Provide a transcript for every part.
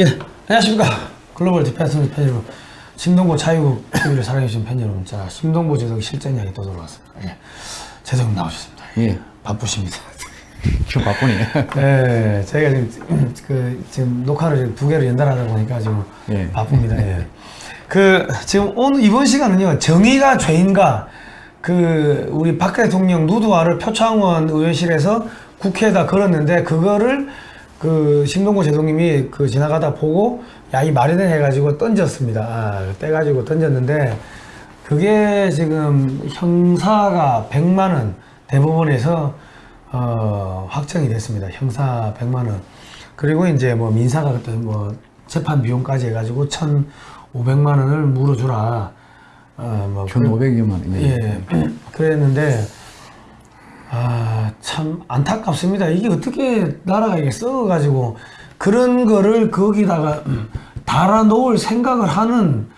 예, 안녕하십니까. 글로벌 디펜스 팬 여러분. 심동보 자유국 TV를 사랑해주신 팬 여러분. 자, 심동보 제독 실전 이야기 또 들어왔습니다. 예. 제독님 나오셨습니다. 예. 바쁘십니다. 좀 바쁘네. 예, 저희가 지금, 그, 지금 녹화를 지금 두 개를 연달아다 보니까 지금 예. 바쁩니다. 예. 그, 지금 오늘, 이번 시간은요, 정의가 죄인가, 그, 우리 박 대통령 누드화를 표창원 의원실에서 국회에다 걸었는데, 그거를 그, 신동구 제동님이 그 지나가다 보고, 야, 이 되네 해가지고 던졌습니다. 아, 떼가지고 던졌는데, 그게 지금 형사가 100만원 대법원에서 어, 확정이 됐습니다. 형사 100만 원. 그리고 이제 뭐 민사가 그때 뭐 재판 비용까지 해가지고 1,500만 원을 물어주라. 어, 뭐 1,500여만 원. 예. 그랬는데 아, 참 안타깝습니다. 이게 어떻게 나라가 이게 썩어가지고 그런 거를 거기다가 달아 놓을 생각을 하는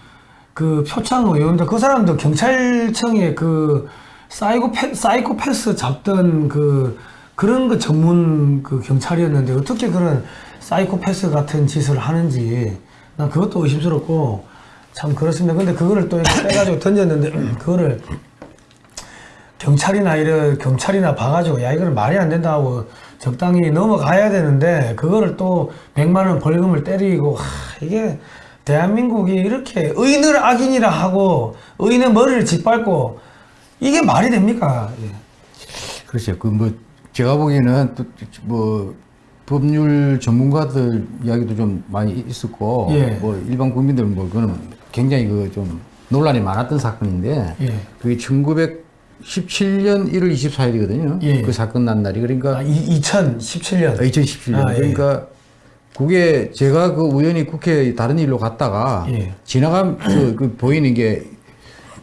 그 표창 의원들 그 사람도 경찰청에 그 사이코패, 사이코패스 잡던 그 그런 거 전문 그 경찰이었는데 어떻게 그런 사이코패스 같은 짓을 하는지 난 그것도 의심스럽고 참 그렇습니다. 근데 그거를 또 빼가지고 던졌는데 그거를 경찰이나 이런 경찰이나 봐가지고 야 이거는 말이 안 된다 하고 적당히 넘어가야 되는데 그거를 또 100만 원 벌금을 때리고 하, 이게 대한민국이 이렇게 의인을 악인이라 하고 의인의 머리를 짓밟고 이게 말이 됩니까? 예. 그렇죠. 그 뭐 제가 보기에는 또뭐 법률 전문가들 이야기도 좀 많이 있었고 예. 뭐 일반 국민들 뭐 그거는 굉장히 그 좀 논란이 많았던 사건인데 예. 그게 1917년 1월 24일이거든요. 예. 그 사건 난 날이 그러니까 아, 이, 2017년 2017년. 아, 예. 그러니까 그게 제가 그 우연히 국회 다른 일로 갔다가 예. 지나가면서 그 보이는 게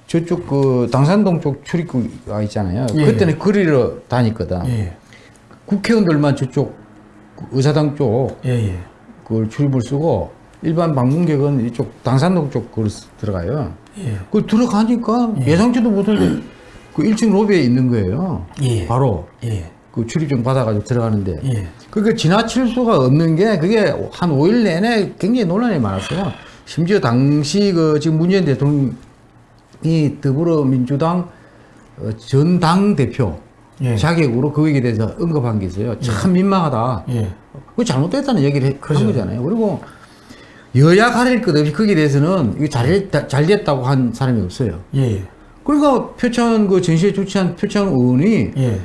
저쪽 그 당산동 쪽 출입구가 있잖아요. 예. 그때는 거리로 다녔거든. 예. 국회의원들만 저쪽 그 의사당 쪽 예, 예. 그걸 출입을 쓰고 일반 방문객은 이쪽 당산동 쪽 그걸 쓰- 들어가요. 예. 그 들어가니까 예상치도 못할 그 1층 로비에 있는 거예요. 예. 바로 예. 그 출입증 받아가지고 들어가는데 예. 그게 지나칠 수가 없는 게 그게 한 5일 내내 굉장히 논란이 많았어요. 심지어 당시 그 지금 문재인 대통령이 더불어민주당 어, 전당 대표 예. 자격으로 거기에 대해서 언급한 게 있어요. 참 민망하다. 예. 그 잘못됐다는 얘기를 해- 그죠. 한 거잖아요. 그리고 여야 가릴 것 없이 거기에 대해서는 이게 잘, 잘 됐다고 한 사람이 없어요. 예. 그러니까 표창 그 전시회 주최한 표창 의원이 예.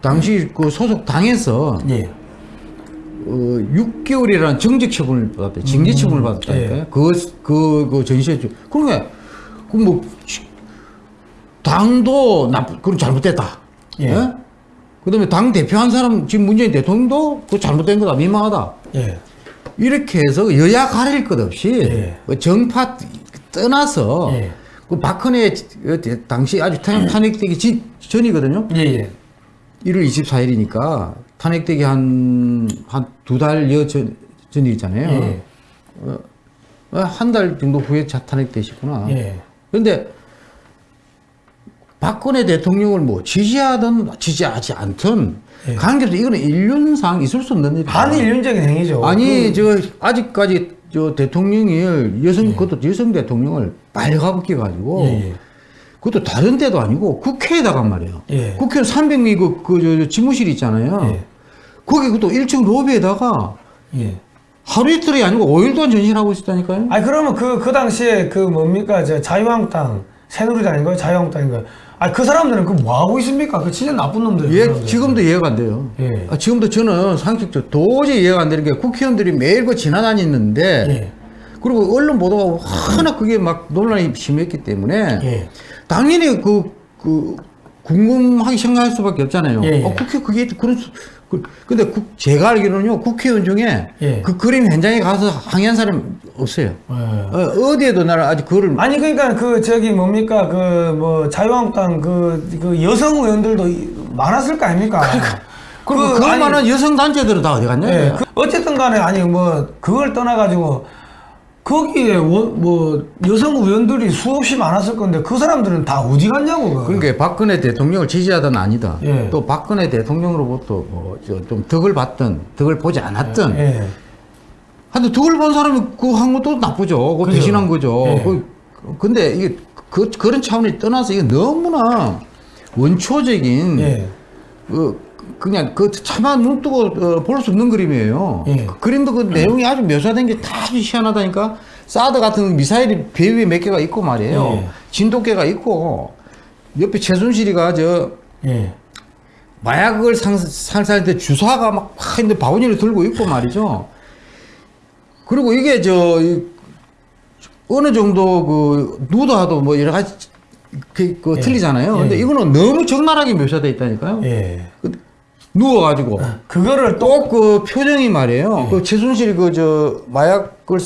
당시 그 소속 당에서 예. 어, 6개월이라는 정직 처분을 받았대. 징계 처분을 받았다니까요. 예. 그, 그, 그 전시회 주. 그러니까, 그 뭐, 당도 나쁘, 그건 잘못됐다. 예. 그 다음에 당 대표 한 사람, 지금 문재인 대통령도 그 잘못된 거다. 민망하다. 예. 이렇게 해서 여야 가릴 것 없이 예. 그 정파 떠나서 예. 그 박근혜 당시 아주 탄- 탄핵되기 지- 전이거든요. 예. 예. 1월 24일이니까 탄핵되기 한, 한 두 달여 전, 전이잖아요. 예. 한달 정도 후에 자 탄핵되시구나. 예. 그런데 박근혜 대통령을 뭐 지지하든 지지하지 않든 예. 관계없어 이거는 인륜상 있을 수 없는 일이야. 반인륜적인 행위죠. 아니 저 아직까지 저 대통령을 여성 그것도 여성 대통령을 빨가벗겨 가지고 예. 예. 그것도 다른 데도 아니고 국회에다가 말이에요. 예. 국회는 300미 그, 그, 저, 저 집무실 있잖아요. 예. 거기 그것도 1층 로비에다가 예. 하루 이틀이 아니고 5일 동안 전시하고 있었다니까요. 아니 그러면 그 그 당시에 그 뭡니까 저 자유한국당 새누리당인가요 자유한국당인가요? 아니 그 사람들은 그 뭐 하고 있습니까? 그 진짜 나쁜 놈들. 예, 지금도 이해가 안 돼요. 예. 아, 지금도 저는 상식적으로 도저히 이해가 안 되는 게 국회의원들이 매일 그 지나다니는데 예. 그리고 언론 보도가 하나 그게 막 논란이 심했기 때문에 예. 당연히 그, 그, 궁금하게 생각할 수밖에 없잖아요. 예, 예. 어, 국회 그게 그런, 수, 그, 근데 국, 제가 알기로는요, 국회의원 중에 예. 그 그림 현장에 가서 항의한 사람 없어요. 예. 어, 어디에도 나는 아직 그거를. 아니 그러니까 그 저기 뭡니까 그 뭐 자유한국당 그, 그 여성 의원들도 이- 많았을 거 아닙니까? 그리고 그 그, 아니- 만한 여성 단체들은 다 어디 갔냐? 예, 그 어쨌든 간에 아니 뭐 그걸 떠나가지고 거기에 원- 뭐 여성 의원들이 수없이 많았을 건데 그 사람들은 다 어디 갔냐고 그. 그러니까 박근혜 대통령을 지지하든 아니다. 예. 또 박근혜 대통령으로부터 뭐, 저, 좀 덕을 받든, 덕을 보지 않았든. 예. 근데 덜본 사람이 그한 것도 나쁘죠. 그 그죠. 배신한 거죠. 예. 그, 근데 이게 그, 그런 차원이 떠나서 이게 너무나 원초적인 예. 그 그냥 그 차마 눈 뜨고 어, 볼수 없는 그림이에요. 예. 그 그림도 그 내용이 아주 묘사된 게 다 아주 희한하다니까. 사드 같은 미사일이 배 위에 몇 개가 있고 말이에요. 예. 진돗개가 있고 옆에 최순실이가 저 예. 마약을 상, 상사할 때 주사가 막, 막 있는데 바구니를 들고 있고 말이죠. 그리고 이게 저, 이, 어느 정도 그, 누드하도 뭐 여러 가지 그, 그 예. 틀리잖아요. 예. 근데 이거는 너무 적나라하게 묘사되어 있다니까요. 예. 누워가지고. 그거를 또꼭그 표정이 말이에요. 그 최순실 그 저 마약을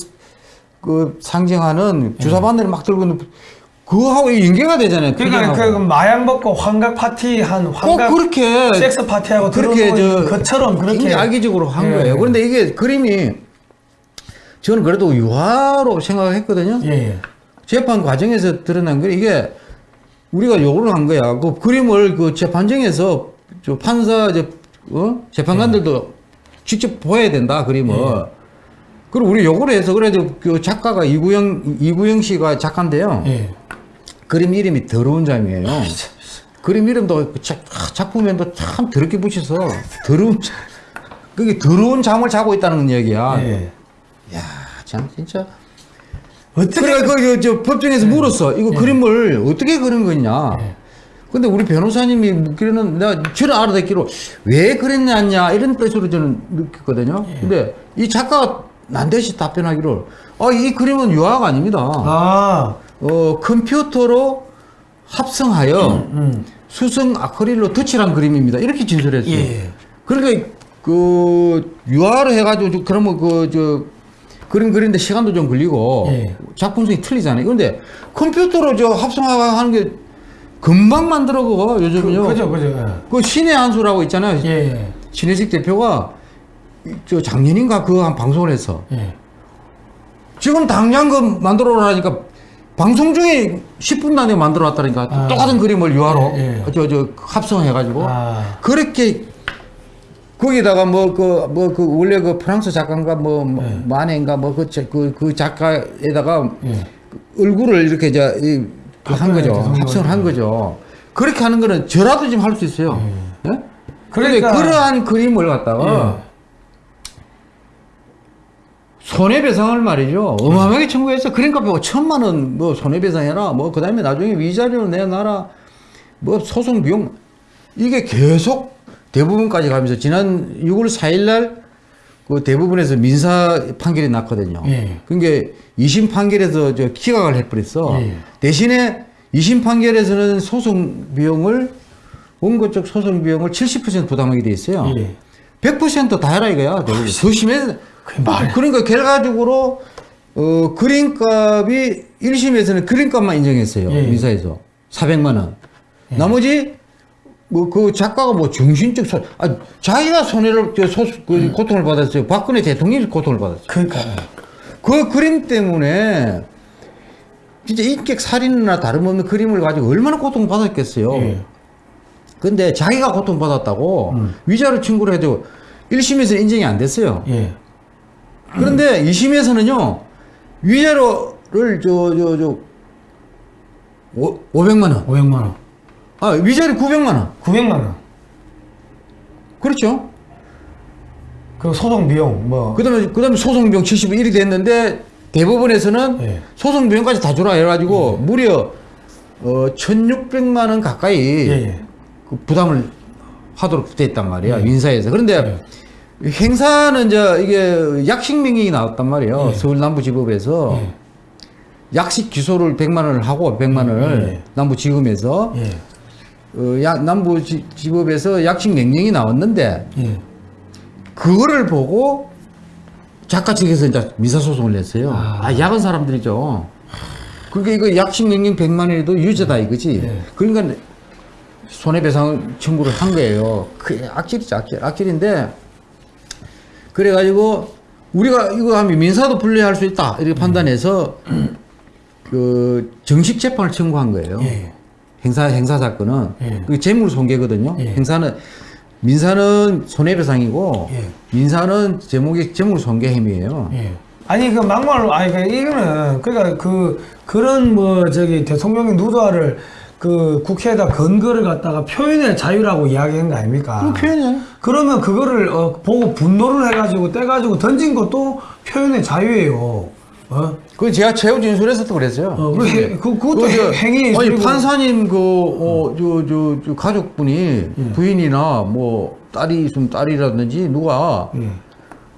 그 상징하는 주사 바늘을 막 들고 있는 그거하고 연계가 되잖아요. 그러니까 그. 마약 먹고 환각 파티 한꼭 환각 그렇게 섹스 파티하고 그렇게 저 것처럼 그렇게 악의적으로 한 예. 거예요. 그런데 이게 그림이 저는 그래도 유화로 생각을 했거든요. 예, 예. 재판 과정에서 드러난 거 이게 우리가 요구를 한 거야. 그 그림을 그 재판정에서 저 판사 저 어? 재판관들도 직접 보여야 된다 그림을. 그리고 우리 요구를 해서 그래도 그 작가가 이구영 이구영 씨가 작가인데요. 예. 그림 이름이 더러운 잠이에요. 그림 이름도 그 작, 아, 작품에도 참 더럽게 붙여서 더러운 잠. 그게 더러운 잠을 자고 있다는 얘기야. 예. 야, 참 진짜. 어떻게 그래 그, 저, 저 법정에서 물었어. 이거 그림을 어떻게 그린 거냐. 근데 우리 변호사님이 묻기로는 내가 저는 알아듣기로 왜 그랬냐 이런 뜻으로 저는 느꼈거든요. 근데 이 작가가 난데시 답변하기로 아, 이 그림은 유화가 아닙니다. 아, 어, 컴퓨터로 합성하여 음. 수성 아크릴로 덧칠한 그림입니다. 이렇게 진술했어요. 예. 그러니까 그 유화로 해가지고 좀 그러면 그저 그림 그리는데 시간도 좀 걸리고 예. 작품성이 틀리잖아요. 그런데 컴퓨터로 저 합성하는 게 금방 만들어 그거 요즘은요. 그 죠, 그죠. 그 신의 한 수라고 있잖아요. 예, 예. 신혜식 대표가 이- 저 작년인가 그 한 방송을 했어. 예. 지금 당장 그 만들어 놓으니까 방송 중에 10분 안에 만들어 놨다니까 아. 똑같은 그림을 유화로 예, 예. 저 저 합성해 가지고 아. 그렇게 거기다가 뭐 그 뭐 그 원래 그 프랑스 작가인가 뭐 예. 마네인가 뭐그그그 작가에다가 예. 얼굴을 이렇게 저한 바꿔야 거죠 되는 합성을 한 거죠 그렇게 하는 거는 저라도 지금 할 수 있어요 예? 그런데 그러니까- 그러한 그림을 갖다가 예. 손해배상을 말이죠. 어마어마하게 청구해서 그러니까 뭐 천만 원 뭐 손해배상해라. 뭐 그다음에 나중에 위자료 내놔라. 뭐 소송 비용 이게 계속 대부분까지 가면서 지난 6월 4일 날 그 대부분에서 민사 판결이 났거든요. 예. 그러니까 2심 판결에서 저 기각을 해버렸어. 예. 대신에 2심 판결에서는 소송 비용을 원고 쪽 소송 비용을 70% 부담하게 돼 있어요. 예. 100%다 해라 이거야. 그게 말이야. 그러니까 결과적으로 어, 그림값이 1심에서는 그림값만 인정했어요. 예. 민사에서 400만 원. 나머지 뭐 그 작가가 뭐 정신적 손, 아 자기가 손해를 저 소, 그 고통을 받았어요. 박근혜 대통령이 고통을 받았어요. 그러니까 그 그림 때문에 진짜 인격 살인이나 다름없는 그림을 가지고 얼마나 고통 받았겠어요. 예. 근데 자기가 고통 받았다고 위자료 청구를 해도 1심에서는 인정이 안 됐어요. 예. 그런데 2심에서는요, 위자료를 저, 저, 저, 오, 500만 원. 500만 원. 아, 위자료 900만 원. 900만 원. 그렇죠. 그 소송 비용 뭐그 다음에, 그 다음에 소송 비용 71이 됐는데, 대법원에서는 예. 소송 비용까지 다 주라 해가지고, 무려, 어, 1600만 원 가까이 예, 예. 그 부담을 하도록 돼 있단 말이야, 민사에서. 그런데, 예. 행사는 이제 이게 약식 명령이 나왔단 말이에요. 예. 서울 남부지법에서. 예. 약식 기소를 100만 원을 하고 100만 원을 예. 남부지검에서 예. 어, 야, 남부지법에서 약식 명령이 나왔는데 예. 그거를 보고 작가 측에서 이제 민사소송을 냈어요. 아. 아, 야근 사람들이죠. 그게 이거 약식 명령 100만 원에도 유죄다 이거지. 예. 그러니까 손해배상 청구를 한 거예요. 그 악질이죠, 악질. 악질인데 그래가지고 우리가 이거 하면 민사도 분리할 수 있다 이렇게 판단해서 그 정식 재판을 청구한 거예요. 예. 행사 행사 사건은 예. 그 재물 손괴거든요. 예. 행사는 민사는 손해배상이고 예. 민사는 제목이 제목 손괴 혐의예요. 예. 아니 그 막말로 아니 그 이거는 그러니까 그 그런 뭐 저기 대통령의 누드화를 그 국회에다 근거를 갖다가 표현의 자유라고 이야기한 거 아닙니까? 그럼 표현이야. 그러면 그거를 어, 보고 분노를 해가지고 떼가지고 던진 것도 표현의 자유예요. 어? 그 제가 최후 진술에서 도 그랬어요. 어, 그 해- 그- 그것도 그 저- 해- 행위 아니 판사님 그 어 저 저 저 가족분이 예. 부인이나 뭐 딸이 있으면 딸이라든지 누가 예.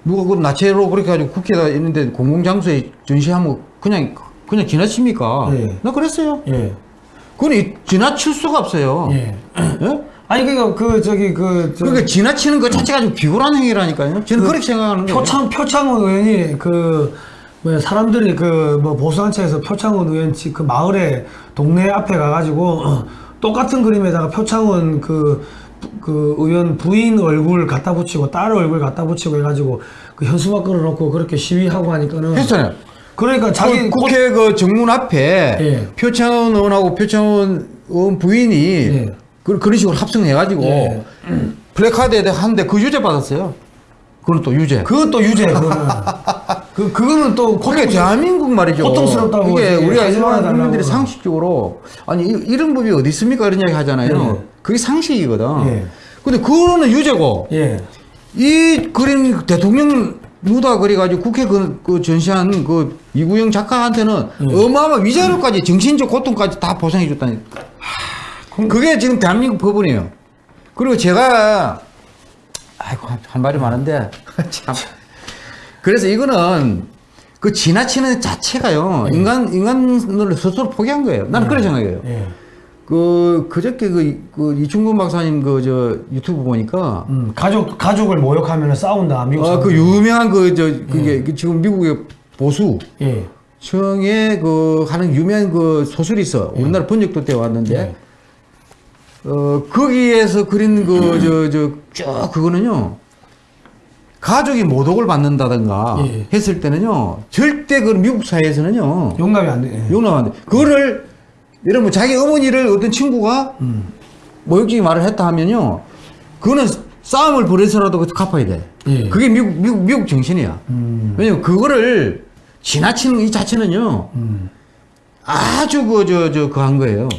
누가 그 나체로 그렇게 가지고 국회가 있는데 공공장소에 전시하면 그냥 그냥 지나칩니까? 예. 나 그랬어요. 예. 그건 이- 지나칠 수가 없어요. 예. 예? 아니 그러니까 그 저기 그 저- 그러니까 지나치는 것 자체가 좀 비굴한 행위라니까요. 저는 그 그렇게 생각하는 거예요. 표창 표창원 의원이 그 뭐야 사람들이 그 뭐 보수단체에서 표창원 의원 집그 마을에 동네 앞에 가가지고 어, 똑같은 그림에다가 표창원 그, 그 의원 부인 얼굴 갖다 붙이고 딸 얼굴 갖다 붙이고 해가지고 그 현수막 걸어놓고 그렇게 시위하고 하니까는 했잖아요. 그러니까 자기 그 국회 그 정문 앞에 예. 표창원 의원하고 표창원 의원 부인이 예. 그, 그런 식으로 합성해가지고 예. 플래카드에 하는데 그 유죄 받았어요. 그건 또 유죄. 그것도 유죄 그거는 그 그거는 또 그게 대한민국 말이죠. 고통스럽다고 이게 우리가 일반. 국민들이 상식적으로 아니 이- 이런 법이 어디 있습니까 이런 이야기 하잖아요. 예. 그게 상식이거든. 예. 근데 그거는 유죄고 예. 이 그림 대통령 누다 그래가지고 국회 그, 그 전시한 그 이구영 작가한테는 예. 어마어마 위자료까지 정신적 고통까지 다 보상해 줬다니. 그게 지금 대한민국 법원이에요. 그리고 제가 아이고 한- 할 말이 많은데 참. 그래서 이거는 그 지나치는 자체가요 인간 인간을 스스로 포기한 거예요. 나는 그렇게 생각해요. 예. 그 그저께 그, 그 이충근 박사님 그 저 유튜브 보니까 음, 가족 가족을 모욕하면 싸운다 미국 아, 그 사람들. 유명한 그 저 그게 그 지금 미국의 보수 예. 청에 그 하는 유명한 그 소설이 있어. 우리나라 번역도 때 왔는데 예. 어 거기에서 그린 그 저 저 쭉 그거는요. 가족이 모독을 받는다든가 예. 했을 때는요. 절대 그 미국 사회에서는요. 용납이 안 돼. 예. 용납 안 돼. 그거를 들면 자기 어머니를 어떤 친구가 음. 모욕적인 말을 했다 하면요. 그거는 싸움을 벌여서라도 그 갚아야 돼. 예. 그게 미국, 미국, 미국 정신이야. 음. 왜냐면 그거를 지나치는 이 자체는요. 음. 아주 그, 저, 저, 그 한 거예요.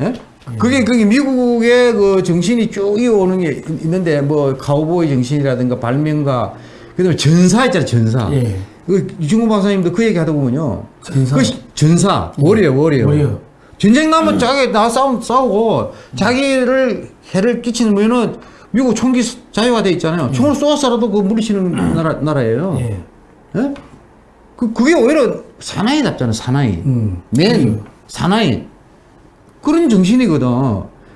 예. 예? 그게, 그게 미국의 그 정신이 쭉 이어오는 게 있- 있는데, 뭐, 카우보이 정신이라든가 발명가, 그 다음에 전사 있잖아요, 전사. 예. 그 이중구 박사님도 그 얘기 하다 보면요. 전사. 그 시- 전사. 워리어, 워리어. 워리어. 전쟁 나면 자기 나 싸우, 싸우고 자기를 해를 끼치면은 미국 총기 수- 자유화 돼 있잖아요. 총을 쏘아서라도 그 물리치는 나라, 나라예요. 예. 예? 그, 그게 오히려 사나이답잖아, 사나이. 음. 맨, 사나이. 그런 정신이거든.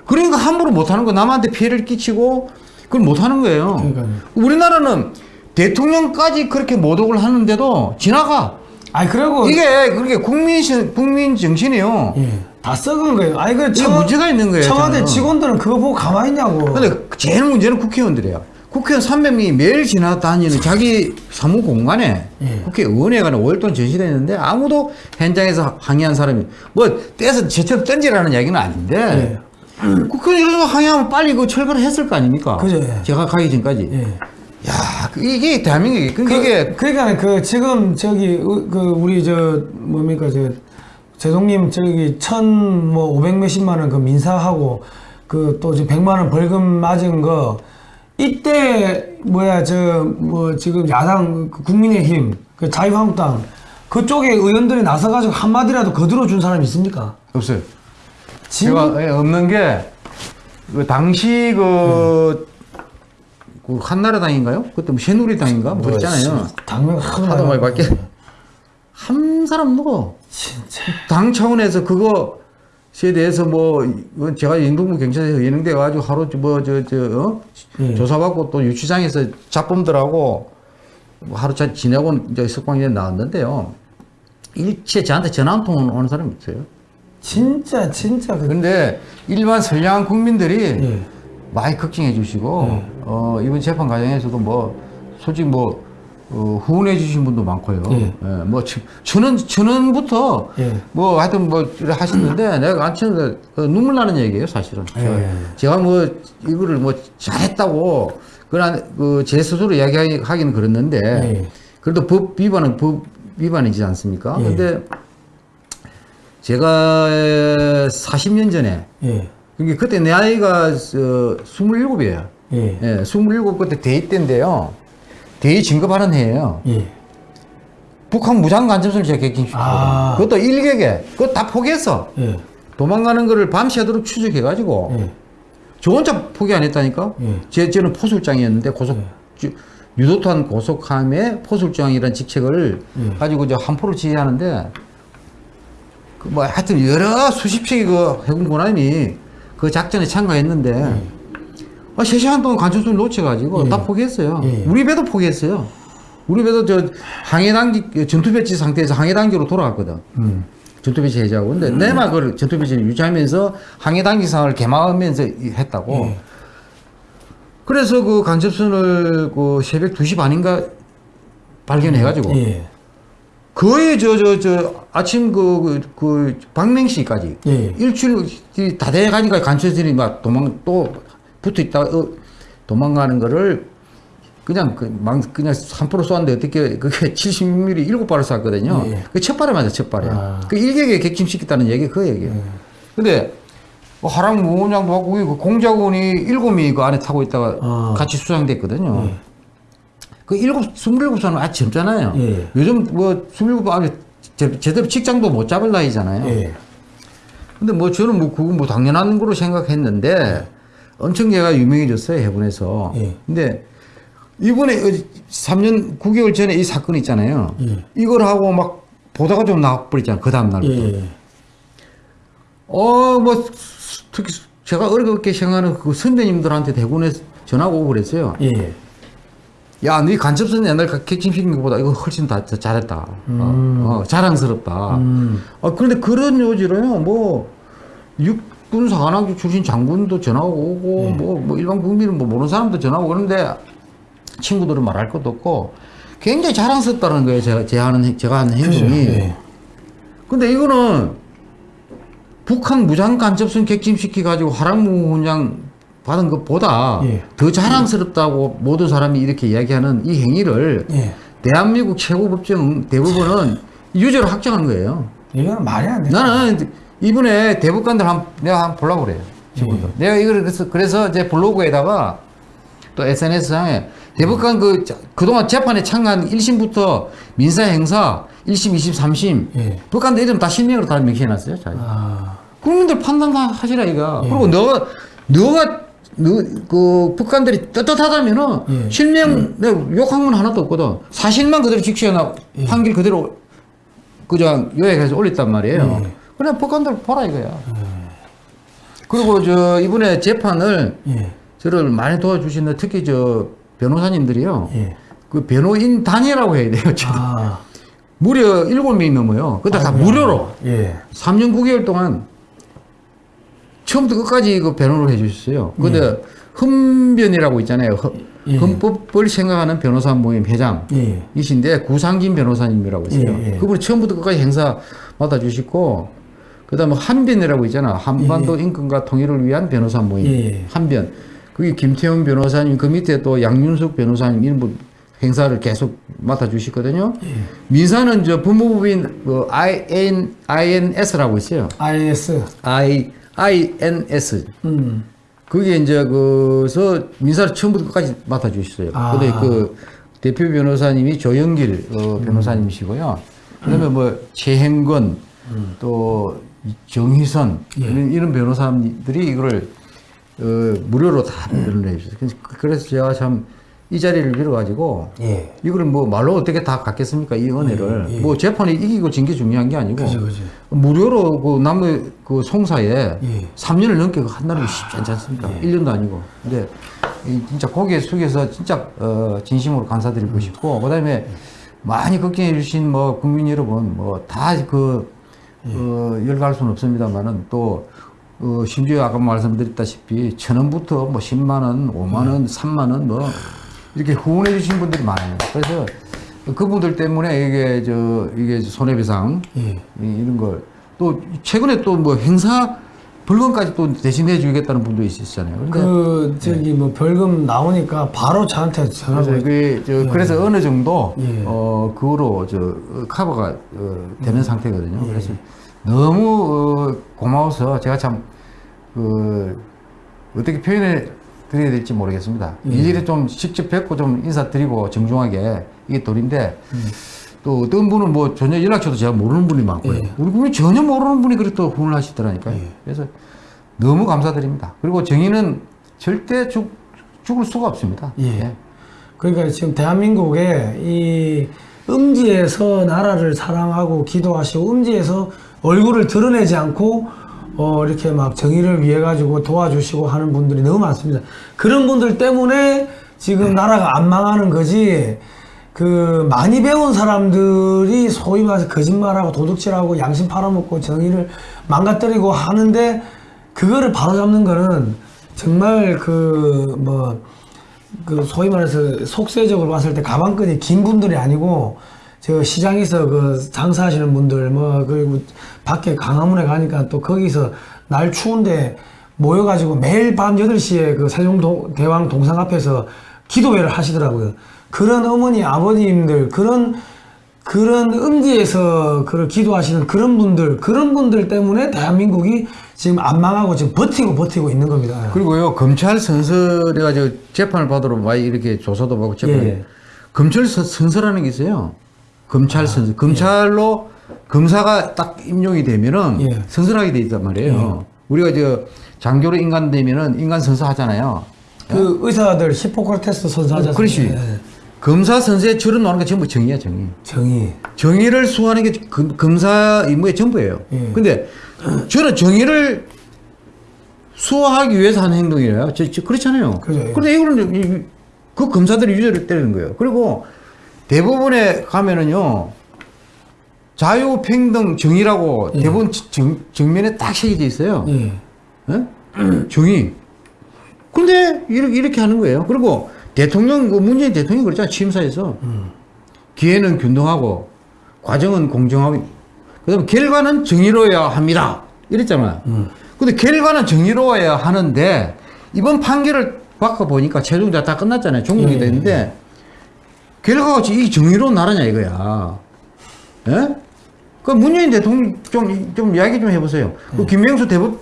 그러니까 함부로 못하는 거, 남한테 피해를 끼치고, 그걸 못하는 거예요. 그러니까요. 우리나라는 대통령까지 그렇게 모독을 하는데도 지나가. 아니 그리고 이게, 그렇게 국민, 신- 국민 정신이에요. 예. 다 썩은 거예요. 아니 그 문제가 있는 거예요. 청와대 저는. 직원들은 그거 보고 가만히 있냐고. 근데 제일 문제는 국회의원들이에요. 국회의원 300명이 매일 지나다니는 자기 사무 공간에 예. 국회의원회관에 5일 동안 전시되어 있는데 아무도 현장에서 항의한 사람이 뭐 떼서 제처럼 던지라는 이야기는 아닌데 국회의원 항의하면 빨리 그 철거를 했을 거 아닙니까? 예. 그죠, 예. 제가 가기 전까지. 예. 야, 그 이게 대한민국이 그, 그, 이게 그러니까 그 지금 저기 의- 그 우리 저 뭡니까 저 제동님 저기 천뭐 오백 몇십만 원 그 민사하고 그또 지금 백만 원 벌금 맞은 거 이때 뭐야 저 뭐 지금 야당 그 국민의힘 그 자유한국당 그쪽에 의원들이 나서가지고 한 마디라도 거들어 준 사람 있습니까? 없어요. 진- 제가 예, 없는 게, 그 당시 그, 그 한나라당인가요? 그때 뭐 새누리당인가? 뭐 있잖아요. 당면 하도 하도 많이 밖에. 한 사람 누구? 진짜 당 차원에서 그거 에 대해서 뭐, 제가 인동부 경찰서에 예능돼 가지고 하루 뭐, 저, 저, 어? 예. 조사받고 또 유치장에서 잡범들하고 뭐 하루 잘 지내고 이제 석방에 나왔는데요. 일체 저한테 전화 한통 오는 사람이 없어요. 진짜 진짜 그 근데 일반 선량한 국민들이 예. 많이 걱정해 주시고 어, 이번 재판 과정에서도 뭐 솔직히 뭐 어, 후원해 주신 분도 많고요. 예. 예, 뭐 천- 천원 천원부터 예. 뭐 하여튼 뭐 하시는데 내가 안 치는 그 눈물 나는 얘기예요, 사실은. 예. 제가 뭐 이거를 뭐 잘했다고 그런 그제 스스로 이야기하기는 그랬는데 예. 그래도 법 위반은 법 위반이지 않습니까? 예. 근데 제가 40년 전에 예. 그게 그때 내 나이가 어, 27이에요. 예. 예, 27 그때 대위 때인데요. 대위 진급하는 해예요. 예. 북한 무장 간첩선을 제가 객행시켰거든요. 아. 그것도 일개개. 그거 다 포기했어. 예. 도망가는 거를 밤새도록 추적해가지고 예. 저 혼자 포기 안 했다니까. 예. 제 저는 포술장이었는데 고속 주- 유도탄 고속함의 포술장이라는 직책을 예. 가지고 이제 함포를 지휘하는데 그 뭐 하여튼 여러 수십 척의 그 해군 군함이 그 작전에 참가했는데 예. 아, 3시간 동안 관측선을 놓쳐가지고 다 포기했어요. 예. 우리 배도 포기했어요. 우리 배도 저 항해단기 전투배치 상태에서 항해단기로 돌아갔거든. 음. 전투배치 해제하고. 근데 내막 그걸 전투배치를 유지하면서 항해단기 상을 개망하면서 이- 했다고. 예. 그래서 그 간첩선을 그 새벽 2시 반인가 발견해가지고 예. 거의 저 저 저 아침 그, 그, 그 박명시까지 예. 일주일 다 돼가니까 간첩선이 막 도망 또 붙어 있다 어, 도망가는 거를 그냥 그망 그냥 3% 쏘았는데 어떻게 그게 76mm 일곱 발을 쐈거든요. 예. 그첫 발에 맞아 첫 발에. 아. 그 일격에 객침시켰다는 얘기 그 얘기예요. 근데 뭐 하랑 무원장도 하고 그 공작원이 일곱 명이 그 안에 타고 있다가 아. 같이 수상됐거든요. 그 일곱 스물일곱 살은 아직 젊잖아요. 예. 요즘 뭐 스물일곱 아직 제- 제대로 직장도 못 잡을 나이잖아요. 예. 근데 뭐 저는 뭐 그건 뭐 당연한 거로 생각했는데 엄청 얘가 유명해졌어요 해군에서. 예. 근데 이번에 3년 9개월 전에 이 사건 있잖아요. 예. 이걸 하고 막 보다가 좀 나와버렸잖아요. 그 다음 날부터. 예. 어, 뭐 특히 제가 어렵게 생각하는 그 선배님들한테 대군에 전화가 오고 그랬어요. 예. 야, 네 간첩선 옛날 객침시킨 것보다 이거 훨씬 더 잘했다. 어, 어, 자랑스럽다. 음. 아, 그런데 그런 요지로요, 뭐, 육 군 사관학교 출신 장군도 전화 오고, 뭐, 뭐, 일반 국민은 뭐 모르는 사람도 전화 오고 그런데 친구들은 말할 것도 없고, 굉장히 자랑스럽다는 거예요, 제가, 제가 하는, 행- 제가 하는. 행동이. 예. 근데 이거는 북한 무장 간첩선 객침시켜가지고 화랑무 훈장 받은 것보다 예. 더 자랑스럽다고 모든 사람이 이렇게 이야기하는 이 행위를 예. 대한민국 최고 법정 대법원은 유죄로 확정한 거예요. 이거는 말이 안 돼. 나는 이번에 대법관들 한 내가 한번 보려고 그래요. 친구들. 예. 내가 이걸 그래서 그래서 제 블로그에다가 또 SNS상에 대법관 그 자- 그동안 재판에 참가한 1심부터 민사 행사 1심, 2심, 3심 예. 법관들 이름 다 실명으로 다 명시해놨어요. 자. 아. 국민들 판단 다 하시라 이가. 예. 그리고 너가 너가 너, 그 북한들이 떳떳하다면은 예. 실명 내가 욕한 건 하나도 없거든. 사실만 그대로 직시해나 예. 판결 그대로 그저 요약해서 올렸단 말이에요. 예. 그냥 북한들 보라 이거야. 그리고 저 이번에 재판을 예. 저를 많이 도와주시는 특히 저 변호사님들이요. 예. 그 변호인 단이라고 해야 돼요. 아. 무려 일곱 명이 넘어요. 근데 다. 무료로. 예. 3년 9개월 동안 처음부터 끝까지 그 변호를 해주셨어요. 근데 흠변이라고 있잖아요. 허- 예. 헌법을 생각하는 변호사 모임 회장. 예. 이신데 구상진 변호사님이라고 있어요. 예, 예. 그분이 처음부터 끝까지 행사 맡아주시고 그다음에 한변이라고 있잖아. 한반도 인권과 통일을 위한 변호사 모임. 예. 한변. 그게 김태훈 변호사님 그 밑에 또 양윤석 변호사님 이런 분 행사를 계속 맡아 주시거든요. 예. 민사는 저 법무부인 그 IN, INS라고 있어요. IS. I, INS. 음. 그게 이제 그서 민사를 처음부터 끝까지 맡아 주셨어요. 아. 근데 그 대표 변호사님이 조영길 어, 변호사님이시고요. 그다음에 뭐 최행건 또 정희선 예. 이런, 이런 변호사님들이 이거를 어, 무료로 다 변호를 해주셨어요. 그래서- 그래서 제가 참 이 자리를 빌어가지고 예. 이거를 뭐 말로 어떻게 다 갖겠습니까 이 은혜를 예, 예. 뭐 재판이 이기고 진 게 중요한 게 아니고 그죠, 그죠. 무료로 그 남의 그 송사에 예. 3년을 넘게 한다는 게 쉽지 않지 않습니까? 1년도 아니고. 근데 이 진짜 고개 숙여서 진짜 어 진심으로 감사드리고 싶고 그다음에 많이 걱정해 주신 뭐 국민 여러분 뭐 다 그 어, 열갈 수는 없습니다만은 또 어, 심지어 아까 말씀드렸다시피 천 원부터 뭐 10만 원, 5만 원, 3만 원 뭐 이렇게 후원해 주신 분들이 많아요. 그래서 그분들 때문에 이게 저 이게 손해배상 예. 이- 이런 걸 또 최근에 또 뭐 행사 벌금까지 또 대신해 주겠다는 분도 있으시잖아요. 그러니까 그 저기 뭐 벌금 나오니까 바로 저한테 전화가 그래서 그, 저, 그래서 어느 정도 예. 어 그거로 저 어, 커버가 어, 되는 상태거든요. 그래서 너무 어, 고마워서 제가 참 그 어떻게 표현해 드려야 될지 모르겠습니다. 이 일에 좀 직접 뵙고 좀 인사드리고 정중하게 이게 도리인데 또 어떤 분은 뭐 전혀 연락처도 제가 모르는 분이 많고요. 예. 우리 분이 전혀 모르는 분이 그렇게 또 후원을 하시더라니까요. 그래서 너무 감사드립니다. 그리고 정의는 절대 죽, 죽을 수가 없습니다. 예. 그러니까 지금 대한민국에 이 음지에서 나라를 사랑하고 기도하시고 음지에서 얼굴을 드러내지 않고 어 이렇게 막 정의를 위해 가지고 도와주시고 하는 분들이 너무 많습니다. 그런 분들 때문에 지금 나라가 안 망하는 거지. 그 많이 배운 사람들이 소위 말해서 거짓말하고 도둑질하고 양심 팔아먹고 정의를 망가뜨리고 하는데 그거를 바로잡는 거는 정말 그 뭐 그 소위 말해서 속세적으로 봤을 때 가방끈이 긴 분들이 아니고 저 시장에서 그 장사하시는 분들 뭐 그리고 밖에 강화문에 가니까 또 거기서 날 추운데 모여가지고 매일 밤 8시에 그 세종대왕 동상 앞에서 기도회를 하시더라고요. 그런 어머니 아버님들 그런 그런 음지에서 그를 기도하시는 그런 분들 그런 분들 때문에 대한민국이 지금 안 망하고 지금 버티고 버티고 있는 겁니다. 그리고요 검찰 선서내가 저 재판을 받으러 많이 이렇게 조사도 받고 재판 예. 검찰 선- 선서라는 게 있어요. 검찰 선서 검찰로 검사가 딱 임용이 되면은 예. 선서하게 돼 있단 말이에요. 우리가 저 장교로 인간 되면은 인간 선서 하잖아요. 그 의사들 히포크라테스 선사하잖아요. 그렇지. 예. 검사 줄은 놓는 게 전부 정의야 정의. 정의. 정의를 수호하는 게 검- 검사 임무의 전부예요. 예. 근데 저는 정의를 수호하기 위해서 하는 행동이에요. 저, 저 그렇잖아요. 그죠, 예. 근데 이거는 그 검사들이 유죄를 때리는 거예요. 그리고 대부분에 가면은요. 자유, 평등, 정의라고 대부분 정, 정면에 딱 새겨져 있어요. 예. 예? 정의. 근데 이렇게, 이렇게 하는 거예요. 그리고 대통령, 그 문재인 대통령이 그랬잖아요. 취임사에서. 기회는 균등하고, 과정은 공정하고, 그 다음에 결과는 정의로워야 합니다. 이랬잖아요. 근데 결과는 정의로워야 하는데, 이번 판결을 바꿔보니까 최종자 다 끝났잖아요. 종국이 예, 됐는데, 결과가 이 정의로운 나라냐 이거야. 예? 그 문재인 대통령 좀, 좀 이야기 좀 해보세요. 그 김명수 대법,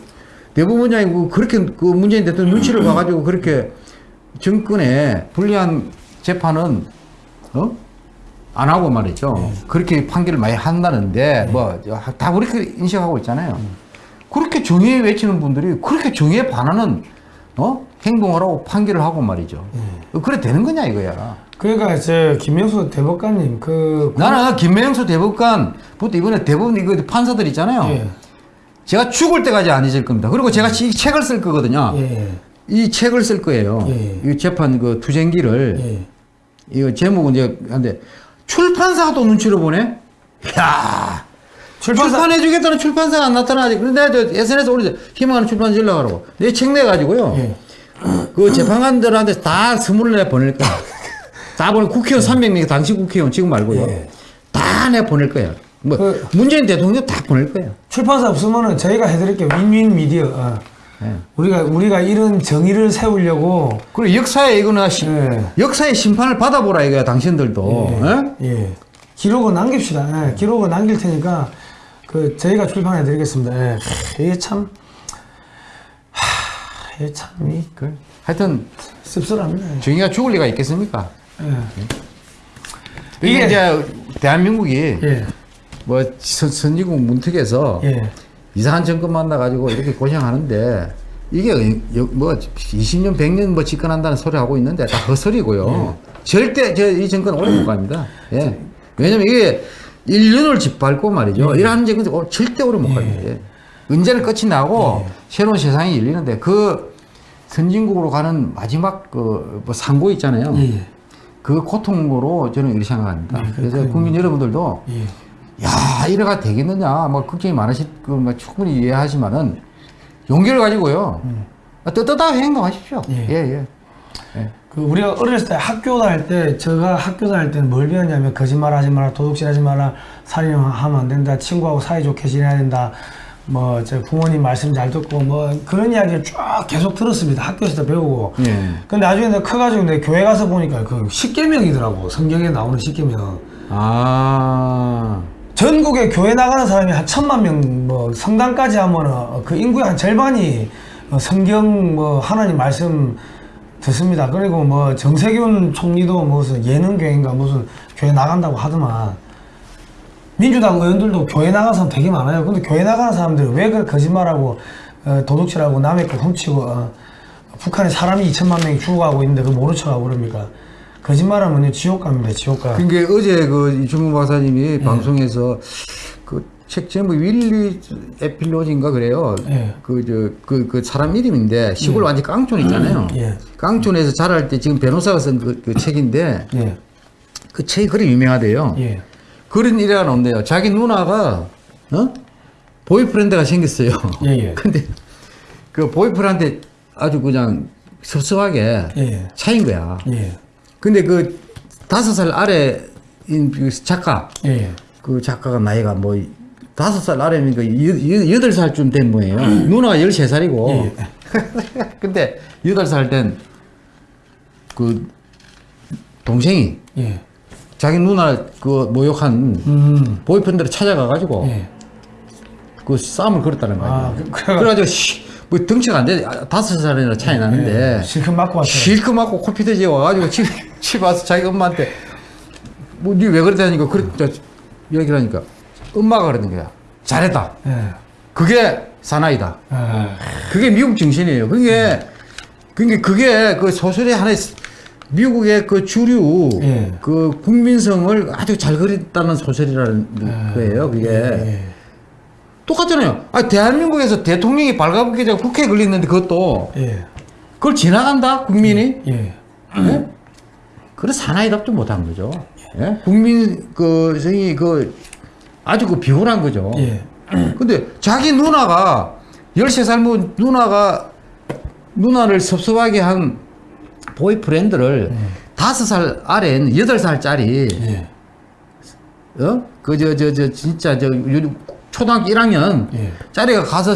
대법원장이 그 그렇게 그 문재인 대통령 눈치를 봐가지고 그렇게 정권에 불리한 재판은, 어? 안 하고 말이죠. 그렇게 판결을 많이 한다는데, 뭐, 다 그렇게 인식하고 있잖아요. 그렇게 정의에 외치는 분들이 그렇게 정의에 반하는, 어? 행동을 하고 판결을 하고 말이죠. 그래 되는 거냐 이거야. 그러니까 제 김명수 대법관님 그 나는 김명수 대법관부터 이번에 대법원 이거 판사들 있잖아요. 예. 제가 죽을 때까지 안 잊을 겁니다. 그리고 제가 이 책을 쓸 거거든요. 예. 이 책을 쓸 거예요. 예. 이 재판 그 투쟁기를 예. 이거 제목은 이제 한데 출판사가 또 눈치를 보네. 야 출판사 출판해 주겠다는 출판사가 안 나타나지. 그런데 저 SNS 올리자 희망하는 출판사 연락하라고. 내 책 내 가지고요. 예. 그 재판관들한테 다내 보낼 거야. 다 보내 국회의원 300명 당시 국회의원 지금 말고요. 예. 다내 보낼 거야. 뭐 그- 문재인 대통령 다 보낼 거예요. 출판사 없으면은 저희가 해드릴게요. 윈윈 미디어. 어. 예. 우리가 우리가 이런 정의를 세우려고 그리고 역사에 이거는 시- 예. 역사의 심판을 받아보라 이거야 당신들도. 예? 예. 기록을 남깁시다. 예. 기록을 남길 테니까 그 저희가 출판해 드리겠습니다. 예. 하, 이게 참 하, 이게 참이 그 하여튼 씁쓸합니다. 정의가 죽을 리가 있겠습니까? 예. 이게 이제 대한민국이 예. 뭐 선, 선진국 문턱에서 예. 이상한 정권 만나가지고 이렇게 고생하는데 이게 여- 뭐 20년, 100년 뭐 집권한다는 소리 하고 있는데 다 헛소리고요. 절대 저 이 정권 오래 못 갑니다. 예. 왜냐면 이게 인륜을 짓밟고 말이죠. 이러한 정권 은 절대 오래 못 갑니다. 예. 언제는 끝이 나고 새로운 세상이 열리는데 그 선진국으로 가는 마지막 그 뭐 상고 있잖아요. 예. 그 고통으로 저는 이렇게 생각합니다. 네, 그래서. 국민 여러분들도 예. 야 이래가 되겠느냐 뭐 걱정이 많으실 거뭐 충분히 이해하지만은 용기를 가지고요 떳떳하게 행동하십시오 예. 예 예. 예. 그 우리가 어렸을 때 학교 다닐 때 제가 학교 다닐 때는 뭘 배웠냐면 거짓말 하지 마라, 도둑질 하지 마라, 살인하면 안 된다, 친구하고 사이좋게 지내야 된다. 뭐 제 부모님 말씀 잘 듣고 뭐 그런 이야기를 쫙 계속 들었습니다. 학교에서 배우고. 예. 근데 나중에 내가 커가지고 내 교회 가서 보니까 그 십계명이더라고. 성경에 나오는 십계명. 아. 전국에 교회 나가는 사람이 한 천만 명, 뭐 성당까지 하면은 그 인구의 한 절반이 어, 성경 뭐 하나님 말씀 듣습니다. 그리고 뭐 정세균 총리도 무슨 예능교회인가 무슨 교회 나간다고 하더만 민주당 의원들도 교회 나가는 사람 되게 많아요. 근데 교회 나가는 사람들이 왜 그 거짓말하고 어, 도둑질하고 남의 거 훔치고 어, 북한에 사람이 2천만 명이 죽어가고 있는데 그 모른 척하고 그럽니까? 거짓말하면 지옥 갑니다. 지옥 가. 그러니까 어제 그 이준문 박사님이 방송에서 그 책 제목 윌리 에필로지인가 그래요. 예. 그저 그 그 사람 이름인데 시골 완전 깡촌 있잖아요. 예. 깡촌에서 자랄 때 지금 변호사가 쓴그 책인데 예. 그 책이 그리 유명하대요. 예. 그런 일화가 나온대요. 자기 누나가 어? 보이프렌드가 생겼어요. 예, 예. 근데 그 보이프렌드한테 아주 그냥 섭섭하게 예. 차인 거야. 예. 근데 그 다섯 살 아래인 그 작가 예. 그 작가가 나이가 뭐 다섯 살 아래니까 여- 여- 여덟 살쯤 된 모예요. 누나가 열세 살이고. 예. 근데 여덟 살 된 그 동생이 예. 자기 누나 그 모욕한 음. 보이프렌드를 찾아가가지고 예. 그 싸움을 걸었다는 거예요. 아, 그- 그래가- 그래가지고 씨, 뭐 덩치가 안 돼. 아, 다섯 살이나 차이 나는데 예. 실컷 맞고 왔어요. 실컷 맞고 코피 터지 와가지고 집, 집 와서 자기 엄마한테 뭐 니 왜 그랬다니까 그랬 저, 얘기를 하니까 엄마가 그러는 거야. 잘했다. 예. 그게 사나이다. 아, 그게 미국 정신이에요. 그게 그게 그게 그 소설의 하나의 스- 미국의 그 주류 예. 그 국민성을 아주 잘 그렸다는 소설이라는 거예요. 그게 예. 똑같잖아요. 아 대한민국에서 대통령이 발가벗기자 국회에 걸렸는데 그것도 예. 그걸 지나간다 국민이 예. 예? 그래 사나이답도 못한 거죠. 예? 국민 그 성이 그 아주 그 비굴한 거죠. 예. 근데 자기 누나가 13살 뭐 누나가 누나를 섭섭하게 한 보이프렌드를 다섯 살 아래인 여덟 살짜리 예. 어? 그 저 저 저 진짜 저 요- 초등학교 1학년 예. 짜리가 가서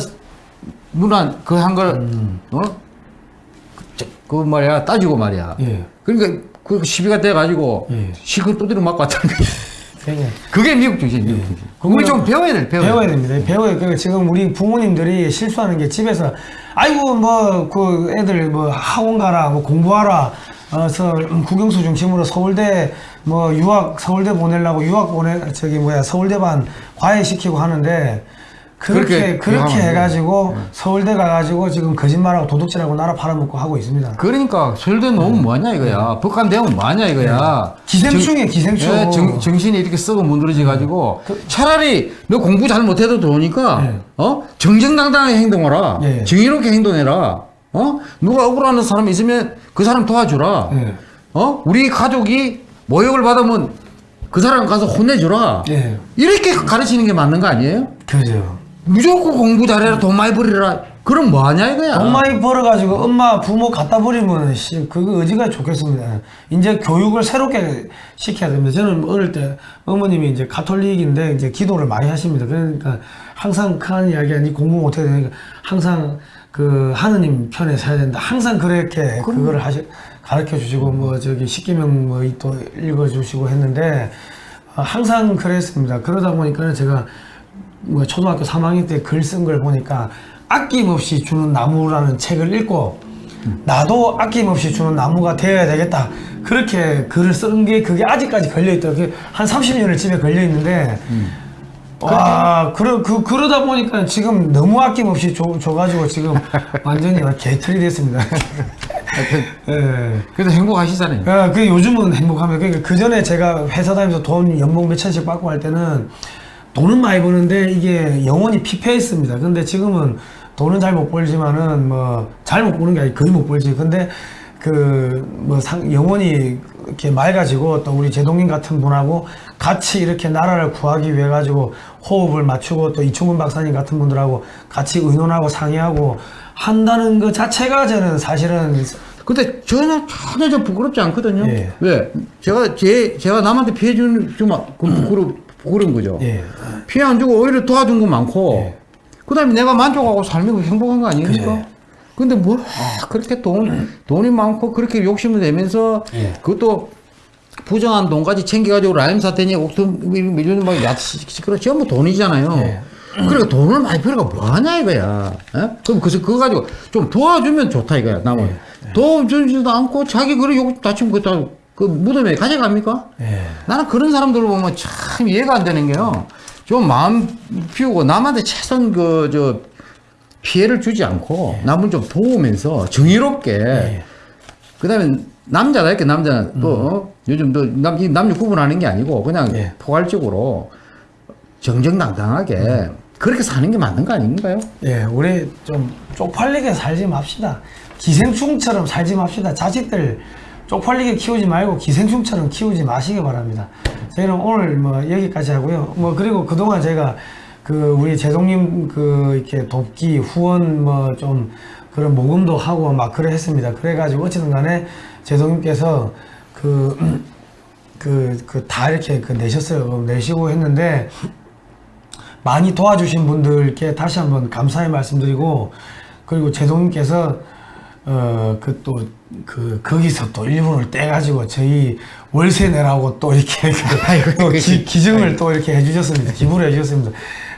누나 그 한걸 어? 그, 저- 그 말이야 따지고 말이야. 예. 그러니까 그 시비가 돼 가지고 예. 실컷 두드려 맞고 왔다는 거야. 그게 그게 미국 정신, 미국 정신. 우리 좀 배워야 돼, 배워야, 배워야 돼. 됩니다. 배워야 그 지금 우리 부모님들이 실수하는 게 집에서 아이고 뭐 그 애들 뭐 학원 가라 뭐 공부하라 어서 국영수 중심으로 서울대 뭐 유학 서울대 보내려고 유학 보내 저기 뭐야 서울대반 과외 시키고 하는데 그렇게 그렇게 그렇게, 교환하면 네. 해가지고 서울대 가가지고 지금 거짓말하고 도둑질하고 나라 팔아먹고 하고 있습니다. 그러니까 서울대 놓으면 뭐하냐 이거야. 북한 대우면 뭐하냐 이거야. 네. 기생충이에요, 기생충. 예, 정, 정신이 이렇게 썩어 문드러져 가지고 차라리 너 공부 잘 못해도 좋으니까 네. 어 정정당당하게 행동하라. 예. 정의롭게 행동해라. 어 누가 억울하는 사람 있으면 그 사람 도와주라. 예. 어 우리 가족이 모욕을 받으면 그 사람 가서 혼내주라. 예. 이렇게 가르치는 게 맞는 거 아니에요? 그죠. 무조건 공부 잘해라 돈 많이 벌이라 그럼 뭐하냐 이거야 돈 많이 벌어가지고 엄마 부모 갖다 버리면 씨 그거 의지가 좋겠습니다. 이제 교육을 새롭게 시켜야 됩니다. 저는 어릴 때 어머님이 이제 가톨릭인데 이제 기도를 많이 하십니다. 그러니까 항상 큰 이야기 아니 공부 못해야 되니까 항상 그 하느님 편에 서야 된다. 항상 그렇게 그거를 하시 가르쳐 주시고 뭐 저기 십계명 뭐 또 읽어 주시고 했는데 어, 항상 그랬습니다. 그러다 보니까 제가 뭐 초등학교 3학년 때 글 쓴 걸 보니까 아낌없이 주는 나무라는 책을 읽고 나도 아낌없이 주는 나무가 되어야 되겠다. 그렇게 글을 쓴게 그게 아직까지 걸려 있더라고요. 한 30년을 집에 걸려 있는데 와, 그러, 그, 그러다 보니까 지금 너무 아낌없이 줘, 줘가지고 지금 완전히 개털이 됐습니다. 예. 그래도 행복하시잖아요 아, 그 요즘은 행복합니다. 그러니까 그 전에 제가 회사 다니면서 돈 연봉 몇 천씩 받고 할 때는 돈은 많이 버는데 이게 영원히 피폐했습니다. 근데 지금은 돈은 잘 못 벌지만은 뭐 잘 못 버는 게 아니고 거의 못 벌지. 근데 그 뭐 영원히 이렇게 맑아지고 또 우리 제동님 같은 분하고 같이 이렇게 나라를 구하기 위해 가지고 호흡을 맞추고 또 이충근 박사님 같은 분들하고 같이 의논하고 상의하고 한다는 것 자체가 저는 사실은 근데 전혀 전혀 저 부끄럽지 않거든요. 예. 왜? 제가 제 제가 남한테 피해 주는 주면 그 부끄러 부끄러운 거죠. 예. 피해 안 주고 오히려 도와준 거 많고. 예. 그다음에 내가 만족하고 살면 행복한 거 아닙니까? 그래. 근데 뭐 아, 그렇게 돈 돈이 많고 그렇게 욕심을 내면서 예. 그것도 부정한 돈까지 챙겨가지고 라임 사태니 옥토 미준 막 야 시끄러 전부 돈이잖아요. 예. 그러니까 돈을 많이 필요가 뭐하냐 이거야. 예? 그럼 그래서 그거 가지고 좀 도와주면 좋다 이거야. 남은 예. 도와주지도 않고 자기 그래 욕 다치면 그다 그 무덤에 가져갑니까? 예. 나는 그런 사람들을 보면 참 이해가 안 되는 게요. 좀 마음 피우고 남한테 최선 그 저 피해를 주지 않고 남을 좀 도우면서 정의롭게 예. 그다음에 남자다 이렇게 남자는 또 어? 요즘 또남 남녀 구분하는 게 아니고 그냥 음. 예. 포괄적으로 정정당당하게 그렇게 사는 게 맞는 거 아닌가요? 예, 우리 좀 쪽팔리게 살지 맙시다. 기생충처럼 살지 맙시다. 자식들 쪽팔리게 키우지 말고 기생충처럼 키우지 마시기 바랍니다. 저희는 오늘 뭐 여기까지 하고요. 뭐 그리고 그동안 제가 그 우리 제동님 그 이렇게 돕기 후원 뭐 좀 그런 모금도 하고 막 그래 했습니다. 그래가지고 어쨌든 간에 제동님께서 그 그, 그, 다 이렇게 그 내셨어요. 내시고 했는데, 많이 도와주신 분들께 다시 한번 감사의 말씀드리고, 그리고 제동님께서, 어, 그 또, 그, 거기서 또 일부를 떼가지고 저희 월세 내라고 또 이렇게 그, 또 기, 기증을 또 이렇게 해주셨습니다. 기부를 해주셨습니다.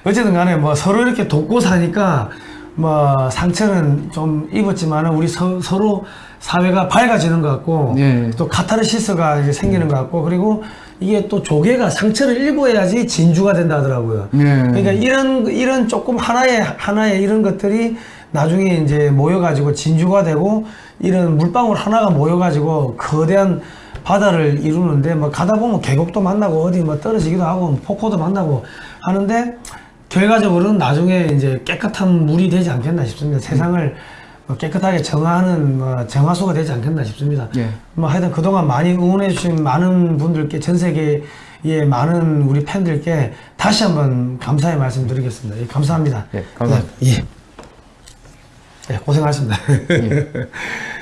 어쨌든 간에 뭐 서로 이렇게 돕고 사니까, 뭐 상처는 좀 입었지만은 우리 서, 서로 사회가 밝아지는 것 같고, 네. 또 카타르시스가 이제 생기는 것 같고 그리고 이게 또 조개가 상처를 일궈야지 진주가 된다 하더라고요. 네. 그러니까 이런 이런 조금 하나의 하나의 이런 것들이 나중에 이제 모여가지고 진주가 되고 이런 물방울 하나가 모여가지고 거대한 바다를 이루는데 뭐 가다 보면 계곡도 만나고 어디 뭐 떨어지기도 하고 뭐 폭포도 만나고 하는데 결과적으로는 나중에 이제 깨끗한 물이 되지 않겠나 싶습니다. 세상을 뭐 깨끗하게 정화하는 뭐 정화수가 되지 않겠나 싶습니다. 예. 뭐 하여튼 그동안 많이 응원해 주신 많은 분들께 전 세계의 많은 우리 팬들께 다시 한번 감사의 말씀 드리겠습니다. 예, 감사합니다. 예, 감사합니다. 예. 예, 고생하셨습니다.